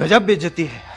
गजब बेइज्जती है।